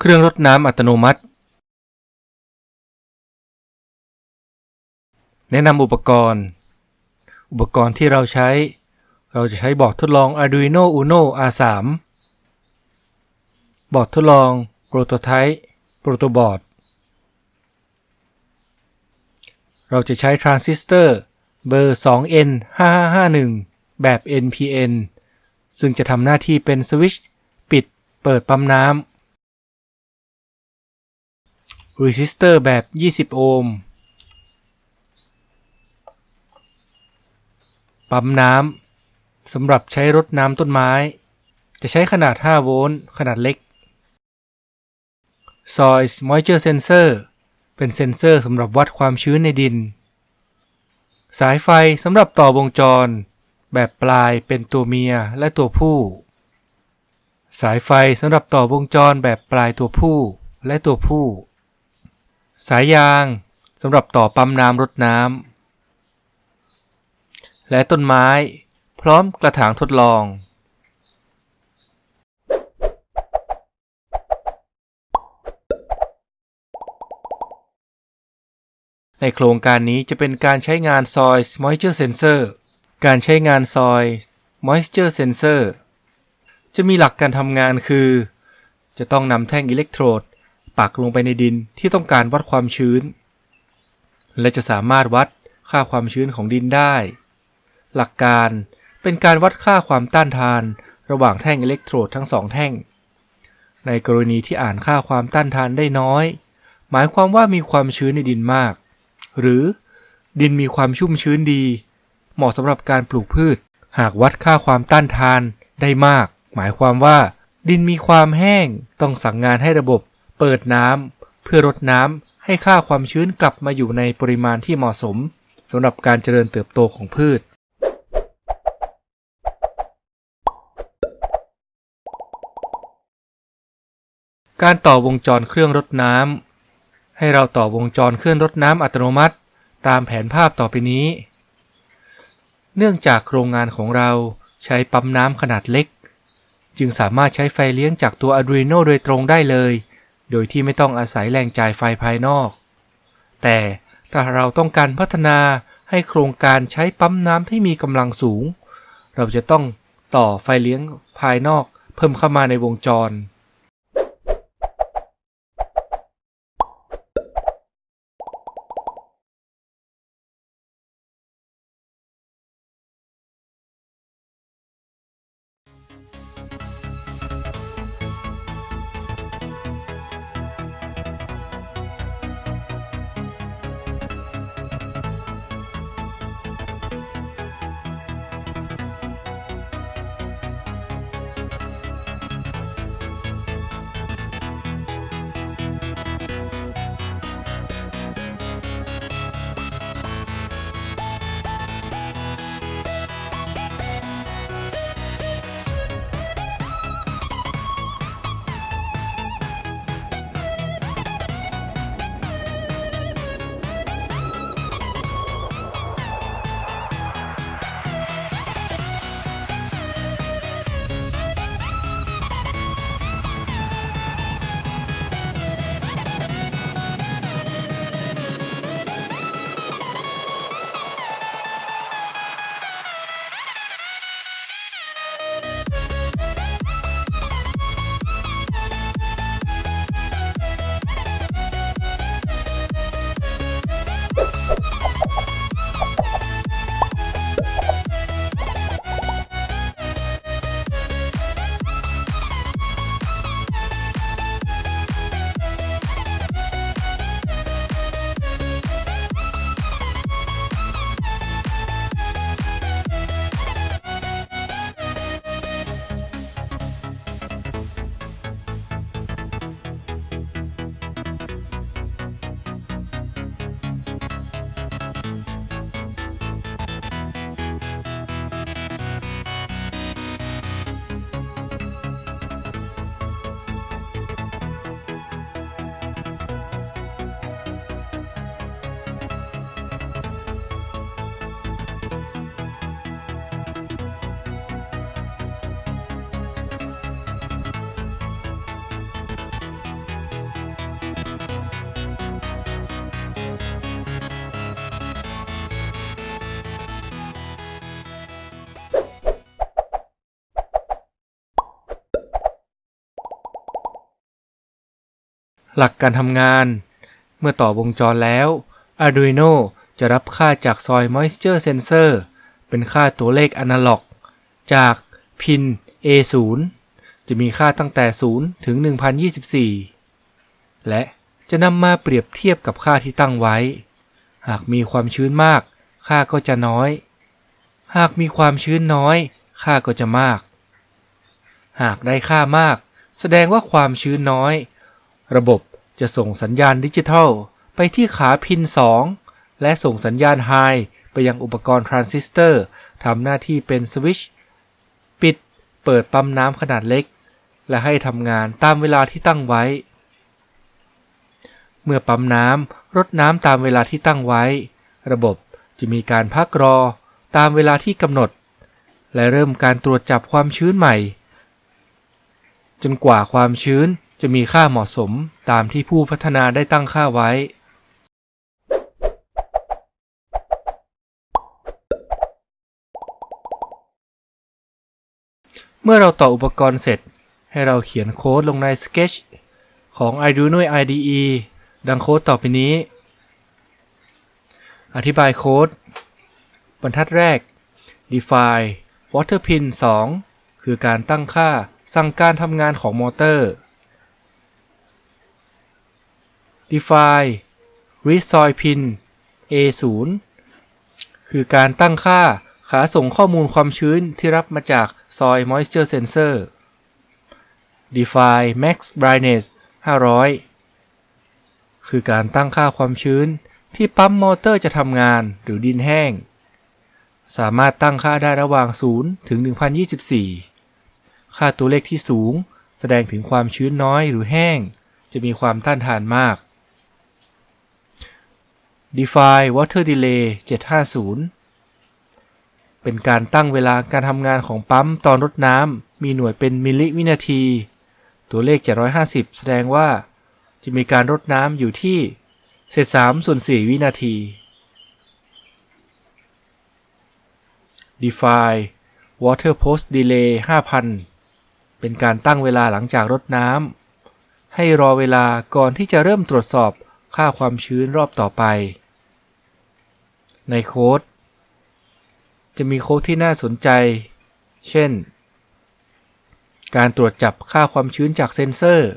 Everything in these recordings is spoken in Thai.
เครื่องรดน้ำอัตโนมัติ แนะนำอุปกรณ์ อุปกรณ์ที่เราใช้ เราจะใช้บอร์ดทดลอง Arduino Uno R3 บอร์ดทดลอง Prototype Protoboard เราจะใช้ทรานซิสเตอร์เบอร์ 2N5551 แบบ NPN ซึ่งจะทำหน้าที่เป็นสวิตช์ปิดเปิดปั๊มน้ำ resistor แบบ 20 โอห์ม ปั๊มน้ำสำหรับใช้รดน้ำต้นไม้ จะใช้ขนาด 5 โวลต์ ขนาดเล็ก Soil Moisture Sensor เป็นเซ็นเซอร์สำหรับวัดความชื้นในดิน สายไฟสำหรับต่อวงจร แบบปลายเป็นตัวเมียและตัวผู้ สายไฟสำหรับต่อวงจรแบบปลายตัวผู้และตัวผู้ สายยางสำหรับต่อปั๊มน้ำรดน้ำ และต้นไม้พร้อมกระถางทดลอง ในโครงการนี้จะเป็นการใช้งาน Soil Moisture Sensor การใช้งาน Soil Moisture Sensor จะมีหลักการทำงานคือ จะต้องนำแท่งอิเล็กโทรด ปักลงไปในดินที่ต้องการวัดความชื้น และจะสามารถวัดค่าความชื้นของดินได้ หลักการเป็นการวัดค่าความต้านทานระหว่างแท่งอิเล็กโทรดทั้งสองแท่ง ในกรณีที่อ่านค่าความต้านทานได้น้อย หมายความว่ามีความชื้นในดินมาก หรือดินมีความชุ่มชื้นดี เหมาะสำหรับการปลูกพืช หากวัดค่าความต้านทานได้มาก หมายความว่า ดินมีความแห้งต้องสั่งงานให้ระบบ เปิดน้ำเพื่อรดน้ำให้ค่าความชื้นกลับมาอยู่ในปริมาณที่เหมาะสมสำหรับการเจริญเติบโตของพืช การต่อวงจรเครื่องรดน้ำให้เราต่อวงจรเครื่องรดน้ำอัตโนมัติ ตามแผนภาพต่อไปนี้ เนื่องจากโรงงานของเราใช้ปั๊มน้ำขนาดเล็ก จึงสามารถใช้ไฟเลี้ยงจากตัว Arduino โดยตรงได้เลย โดยที่ไม่ต้องอาศัยแรงจ่ายไฟภายนอก แต่ถ้าเราต้องการพัฒนาให้โครงการใช้ปั๊มน้ำที่มีกำลังสูง เราจะต้องต่อไฟเลี้ยงภายนอกเพิ่มเข้ามาในวงจร หลักการทำงาน เมื่อต่อวงจรแล้ว Arduino จะรับค่าจากซอย Moisture Sensor เป็นค่าตัวเลขอนาล็อก จากพิน A0 จะมีค่าตั้งแต่ 0 ถึง 1024 และจะนำมาเปรียบเทียบกับค่าที่ตั้งไว้ หากมีความชื้นมาก ค่าก็จะน้อย หากมีความชื้นน้อย ค่าก็จะมาก หากได้ค่ามาก แสดงว่าความชื้นน้อย ระบบ จะส่งสัญญาณดิจิทัล ไปที่ขา pin 2 และส่งสัญญาณ high ไปยังอุปกรณ์ทรานซิสเตอร์ทำหน้าที่เป็นสวิตช์ปิดเปิดปั๊มน้ำขนาดเล็ก และให้ทำงานตามเวลาที่ตั้งไว้ เมื่อปั๊มน้ำรดน้ำตามเวลาที่ตั้งไว้ ระบบจะมีการพักรอตามเวลาที่กำหนด และเริ่มการตรวจจับความชื้นใหม่ จนกว่าความชื้นจะมีค่าเหมาะสมตามที่ผู้พัฒนาได้ตั้งค่าไว้ เมื่อเราต่ออุปกรณ์เสร็จ ให้เราเขียนโค้ดลงใน Sketch ของ Arduino IDE ดังโค้ดต่อไปนี้ อธิบายโค้ด บรรทัดแรก define water pin 2 คือการตั้งค่า สั่งการทำงานของมอเตอร์ define resolve pin A0 คือการตั้งค่าขาส่งข้อมูลความชื้นที่รับมาจากซอย moisture sensor define max brightness 500 คือการตั้งค่าความชื้นที่ปั๊มมอเตอร์จะทำงานหรือดินแห้ง สามารถตั้งค่าได้ระหว่าง 0 ถึง 1024 ค่าตัวเลขที่สูง แสดงถึงความชื้นน้อยหรือแห้ง จะมีความต้านทานมาก Define Water Delay 750 เป็นการตั้งเวลาการทำงานของปั๊มตอนรดน้ำมีหน่วยเป็นมิลลิวินาที ตัวเลข 750 แสดงว่า จะมีการรดน้ำอยู่ที่เศษ3ส่วน4วินาที Define Water Post Delay 5,000 เป็นการตั้งเวลาหลังจากรดน้ำให้รอเวลาก่อนที่จะเริ่มตรวจสอบค่าความชื้นรอบต่อไป ในโค้ด จะมีโค้ดที่น่าสนใจ เช่น การตรวจจับค่าความชื้นจากเซ็นเซอร์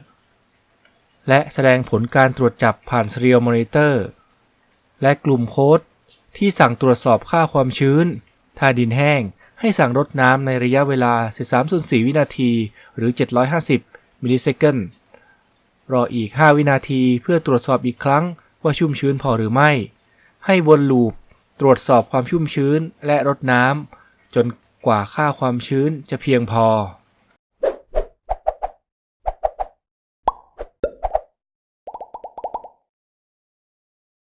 และแสดงผลการตรวจจับผ่าน Serial Monitor และกลุ่มโค้ดที่สั่งตรวจสอบค่าความชื้น ถ้าดินแห้ง ให้สั่งรดน้ำในระยะเวลา 13.4 วินาที หรือ 750 millisecond รออีก 5 วินาทีเพื่อตรวจสอบอีกครั้งว่าชุ่มชื้นพอหรือไม่ ให้วน loopตรวจสอบความชุ่มชื้นและรดน้ำจนกว่าค่าความชื้นจะเพียงพอ